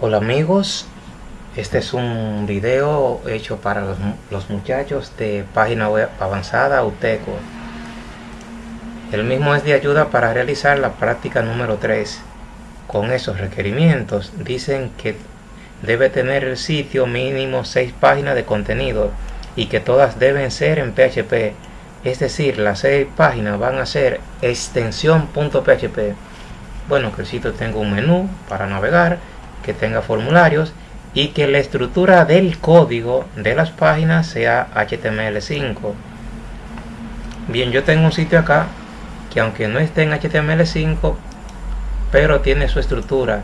Hola amigos, este es un video hecho para los, los, muchachos de página web avanzada UTECO. El mismo es de ayuda para realizar la práctica número 3. Con esos requerimientos dicen que debe tener el sitio mínimo 6 páginas de contenido y que todas deben ser en PHP. Es decir, las 6 páginas van a ser extensión.php. Bueno, que el sitio tenga un menú para navegar que tenga formularios y que la estructura del código de las páginas sea HTML5. Bien, yo tengo un sitio acá que aunque no esté en HTML5, pero tiene su estructura.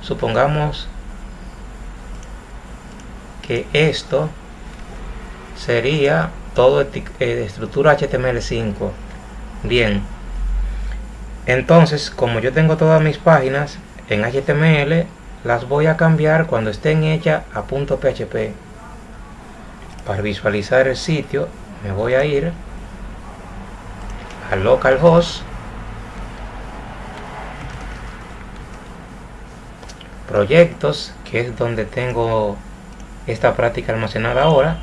Supongamos que esto sería todo eh, estructura HTML5. Bien, entonces como yo tengo todas mis páginas en HTML, las voy a cambiar cuando estén hechas a .php para visualizar el sitio me voy a ir a localhost proyectos que es donde tengo esta práctica almacenada ahora.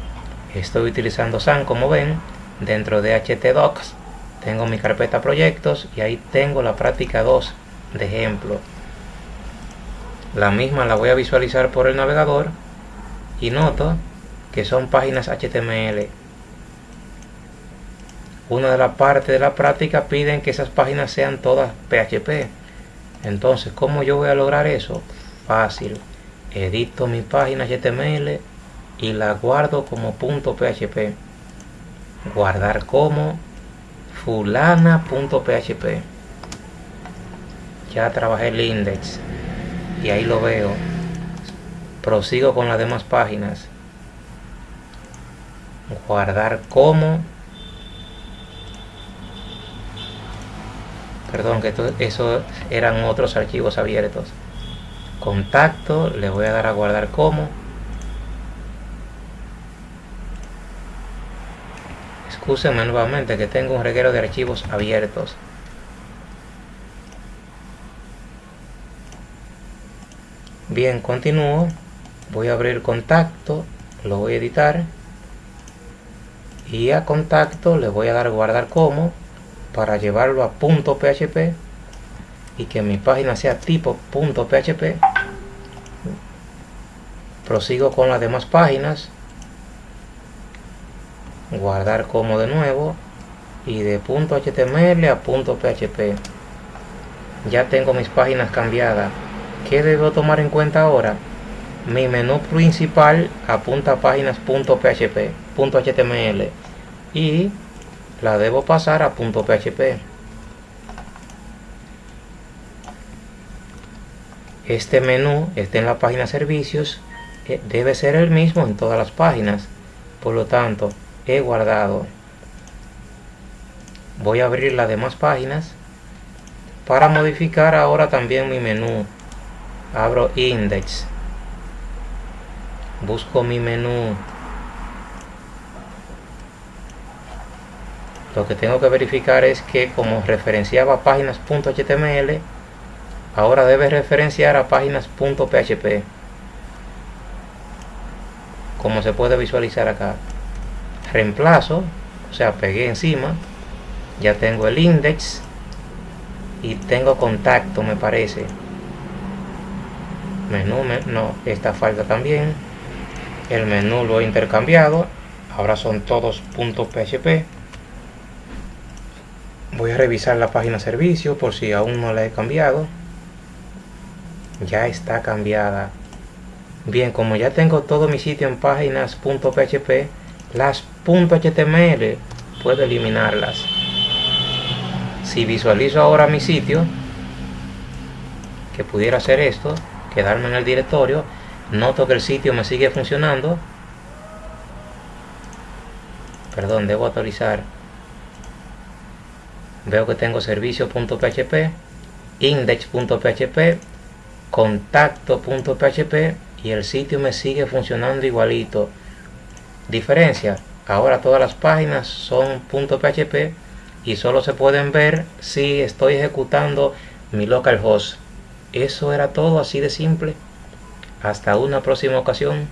Estoy utilizando SAN como ven dentro de htdocs tengo mi carpeta proyectos y ahí tengo la práctica 2 de ejemplo la misma la voy a visualizar por el navegador y noto que son páginas HTML. Una de las partes de la práctica piden que esas páginas sean todas PHP. Entonces, ¿cómo yo voy a lograr eso? Fácil. Edito mi página HTML y la guardo como .php. Guardar como fulana.php. Ya trabajé el index y ahí lo veo. Prosigo con las demás páginas. Guardar como. Perdón que eso eran otros archivos abiertos. Contacto le voy a dar a guardar como. Excúsenme nuevamente que tengo un reguero de archivos abiertos Continúo. Voy a abrir contacto, lo voy a editar. Y a contacto le voy a dar guardar como para llevarlo a punto .php y que mi página sea tipo .php. Prosigo con las demás páginas. Guardar como de nuevo y de .html a .php. Ya tengo mis páginas cambiadas ¿Qué debo tomar en cuenta ahora? Mi menú principal apunta a páginas.php, .html y la debo pasar a .php. Este menú está en la página servicios, eh, debe ser el mismo en todas las páginas. Por lo tanto, he guardado. Voy a abrir las demás páginas para modificar ahora también mi menú abro index. Busco mi menú. Lo que tengo que verificar es que como referenciaba páginas.html ahora debe referenciar a páginas.php como se puede visualizar acá reemplazo o sea pegué encima. Ya tengo el index y tengo contacto me parece menú no esta falta también. El menú lo he intercambiado. Ahora son todos .php voy a revisar la página servicio por si aún no la he cambiado. Ya está cambiada. Bien como ya tengo todo mi sitio en páginas .php las .html puedo eliminarlas. Si visualizo ahora mi sitio que pudiera hacer esto quedarme en el directorio noto que el sitio me sigue funcionando. Perdón debo actualizar. Veo que tengo servicio.php index.php contacto.php y el sitio me sigue funcionando igualito. Diferencia ahora todas las páginas son .php y solo se pueden ver si estoy ejecutando mi localhost eso era todo así de simple. Hasta una próxima ocasión.